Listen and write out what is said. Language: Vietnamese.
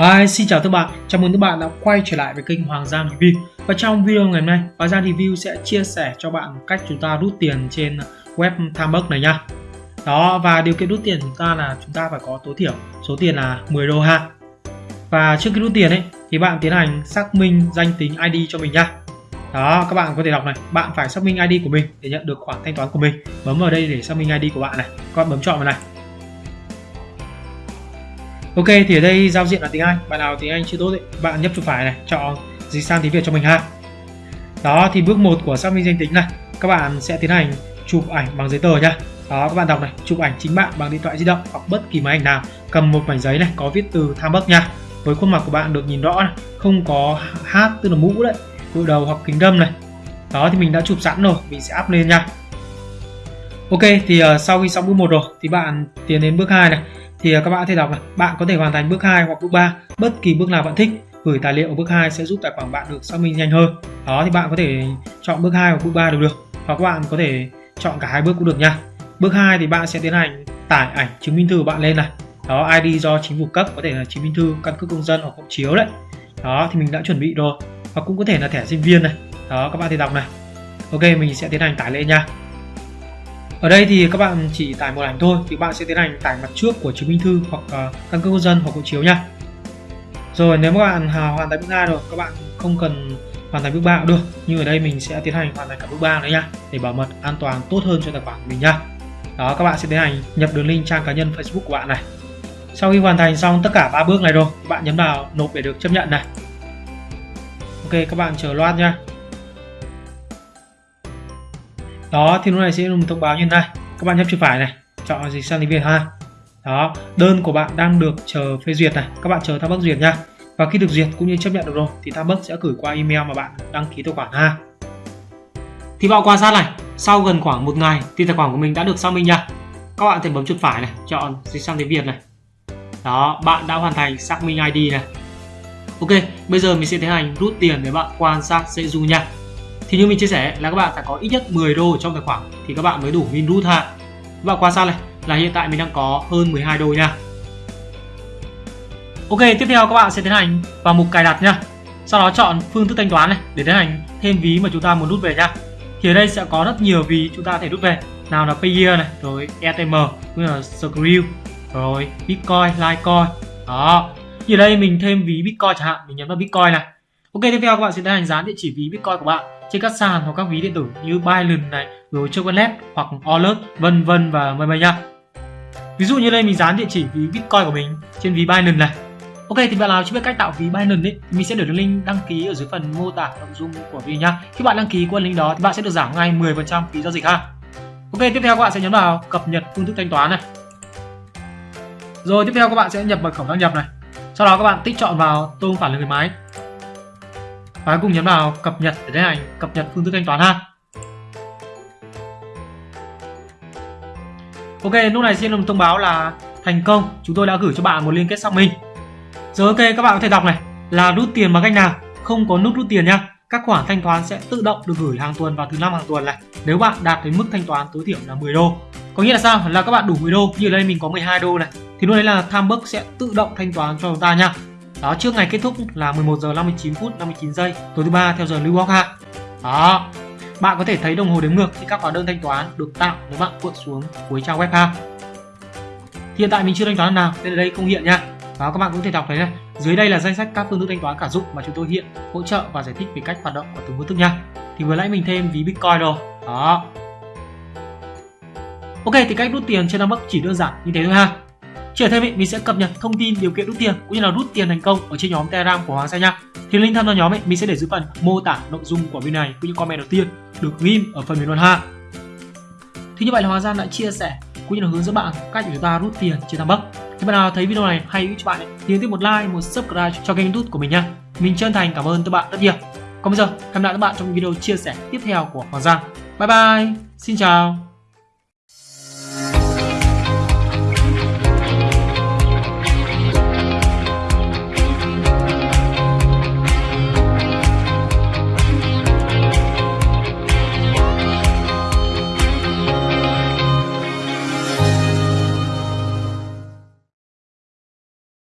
Hi, xin chào các bạn. Chào mừng các bạn đã quay trở lại với kênh Hoàng Giang Review. Và trong video ngày hôm nay, Hoàng Giang Review sẽ chia sẻ cho bạn cách chúng ta rút tiền trên web Timebox này nha. Đó, và điều kiện rút tiền chúng ta là chúng ta phải có tối thiểu số tiền là 10 đô ha. Và trước khi rút tiền ấy thì bạn tiến hành xác minh danh tính ID cho mình nha. Đó, các bạn có thể đọc này, bạn phải xác minh ID của mình để nhận được khoản thanh toán của mình. Bấm vào đây để xác minh ID của bạn này. Các bạn bấm chọn vào này Ok thì ở đây giao diện là tiếng Anh. Bạn nào tiếng Anh chưa tốt ấy, bạn nhấp chuột phải này chọn dịch sang tiếng Việt cho mình ha. Đó thì bước 1 của xác minh danh tính này các bạn sẽ tiến hành chụp ảnh bằng giấy tờ nhá. Đó các bạn đọc này chụp ảnh chính bạn bằng điện thoại di động hoặc bất kỳ máy ảnh nào. Cầm một mảnh giấy này có viết từ tham bắc nha. Với khuôn mặt của bạn được nhìn rõ này không có hát tức là mũ đấy đội đầu hoặc kính đâm này. Đó thì mình đã chụp sẵn rồi mình sẽ up lên nha. Ok thì uh, sau khi xong bước một rồi thì bạn tiến đến bước 2 này thì à, các bạn có thể đọc này. Bạn có thể hoàn thành bước 2 hoặc bước 3 bất kỳ bước nào bạn thích, gửi tài liệu ở bước 2 sẽ giúp tài khoản bạn được xác minh nhanh hơn. Đó, thì bạn có thể chọn bước 2 hoặc bước 3 đều được, hoặc các bạn có thể chọn cả hai bước cũng được nha. Bước 2 thì bạn sẽ tiến hành tải ảnh chứng minh thư của bạn lên này. Đó ID do chính phủ cấp, có thể là chứng minh thư căn cước công dân hoặc hộ chiếu đấy. Đó, thì mình đã chuẩn bị rồi. Hoặc cũng có thể là thẻ sinh viên này. Đó, các bạn thì đọc này. Ok, mình sẽ tiến hành tải lên nha ở đây thì các bạn chỉ tải một ảnh thôi thì bạn sẽ tiến hành tải mặt trước của chứng minh thư hoặc uh, căn cước công dân hoặc hộ chiếu nha. Rồi nếu các bạn à, hoàn thành bước 2 rồi các bạn không cần hoàn thành bước 3 cũng được. Nhưng ở đây mình sẽ tiến hành hoàn thành cả bước 3 nữa nha để bảo mật an toàn tốt hơn cho tài khoản của mình nha. Đó các bạn sẽ tiến hành nhập đường link trang cá nhân Facebook của bạn này. Sau khi hoàn thành xong tất cả ba bước này rồi bạn nhấn vào nộp để được chấp nhận này. Ok các bạn chờ loát nha đó, thì lúc này sẽ được thông báo như thế này. Các bạn nhấp chuột phải này. Chọn dịch sang tiếng việt ha. Đó, đơn của bạn đang được chờ phê duyệt này. Các bạn chờ tham bắc duyệt nha. Và khi được duyệt cũng như chấp nhận được rồi, thì tham bắc sẽ gửi qua email mà bạn đăng ký tài khoản ha. Thì bạn quan sát này, sau gần khoảng một ngày thì tài khoản của mình đã được xác minh nha. Các bạn thể bấm chuột phải này, chọn dịch sang tiếng việt này. Đó, bạn đã hoàn thành xác minh id này. Ok, bây giờ mình sẽ tiến hành rút tiền để bạn quan sát dễ du nha thì như mình chia sẻ là các bạn phải có ít nhất 10 đô trong tài khoản thì các bạn mới đủ win root ha. Các bạn quan sát này? Là hiện tại mình đang có hơn 12 đô nha. Ok tiếp theo các bạn sẽ tiến hành vào mục cài đặt nha. Sau đó chọn phương thức thanh toán này để tiến hành thêm ví mà chúng ta muốn rút về nha. Thì ở đây sẽ có rất nhiều ví chúng ta có thể rút về. Nào là Payeer này rồi ETM cũng là Skrill rồi Bitcoin, Litecoin. Đó. Thì ở đây mình thêm ví Bitcoin chẳng hạn mình nhấn vào Bitcoin này. Ok tiếp theo các bạn sẽ tiến hành dán địa chỉ ví Bitcoin của bạn trên các sàn hoặc các ví điện tử như Binance này, rồi Chocolate hoặc Alert, vân vân và mây mây nha. Ví dụ như đây mình dán địa chỉ ví Bitcoin của mình trên ví Binance này. Ok thì bạn nào chưa biết cách tạo ví Binance ấy, mình sẽ để đường link đăng ký ở dưới phần mô tả nội dung của video nhá. Khi bạn đăng ký qua link đó thì bạn sẽ được giảm ngay 10% phí giao dịch ha. Ok tiếp theo các bạn sẽ nhấn vào cập nhật phương thức thanh toán này. Rồi tiếp theo các bạn sẽ nhập mật khẩu đăng nhập này. Sau đó các bạn tích chọn vào tôi không phải là người máy và cùng nhấn vào cập nhật để tiến hành cập nhật phương thức thanh toán ha. Ok, lúc này xin được thông báo là thành công. Chúng tôi đã gửi cho bạn một liên kết xác minh. Rồi ok, các bạn có thể đọc này. Là rút tiền bằng cách nào? Không có nút rút tiền nha. Các khoản thanh toán sẽ tự động được gửi hàng tuần vào thứ năm hàng tuần này. Nếu bạn đạt đến mức thanh toán tối thiểu là 10 đô. Có nghĩa là sao? Là các bạn đủ 10 đô. Như ở đây mình có 12 đô này. Thì lúc đấy là Timebucks sẽ tự động thanh toán cho chúng ta nha đó, trước ngày kết thúc là 11 giờ 59 phút 59 giây. Tối thứ ba theo giờ New York Hạ. đó. Bạn có thể thấy đồng hồ đếm ngược khi các hóa đơn thanh toán được tạo nếu bạn cuộn xuống cuối trang web ha. Hiện tại mình chưa thanh toán nào, nên ở đây không hiện nha. Đó, các bạn cũng có thể đọc thấy này. Dưới đây là danh sách các phương thức thanh toán cả dụng mà chúng tôi hiện, hỗ trợ và giải thích về cách hoạt động của từng phương thức nha. Thì vừa nãy mình thêm ví bitcoin rồi. Đó. Ok, thì cách rút tiền trên Upwork chỉ đơn giản như thế thôi ha. Chưa thêm ý, mình sẽ cập nhật thông tin điều kiện rút tiền cũng như là rút tiền thành công ở trên nhóm Telegram của Hoàng Xe nha. Thì link tham gia nhóm ấy mình sẽ để dưới phần mô tả nội dung của video này cũng như comment đầu tiên được ghim ở phần bình luận ha. Thì như vậy là Hoàng Giang đã chia sẻ cũng như là hướng dẫn bạn cách để chúng ta rút tiền trên Thăng Thì bạn nào thấy video này hay cho bạn ấy, thì nhấn tiếp một like, một subscribe cho kênh YouTube của mình nha. Mình chân thành cảm ơn các bạn rất nhiều. Còn bây giờ, hẹn gặp lại các bạn trong video chia sẻ tiếp theo của Hoàng Giang. Bye bye, xin chào.